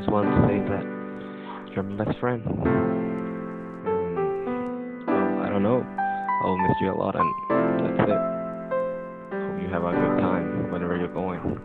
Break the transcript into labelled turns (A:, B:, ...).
A: Just want to say that you're my best friend. Well, I don't know. I'll miss you a lot, and that's it. Hope you have a good time whenever you're going.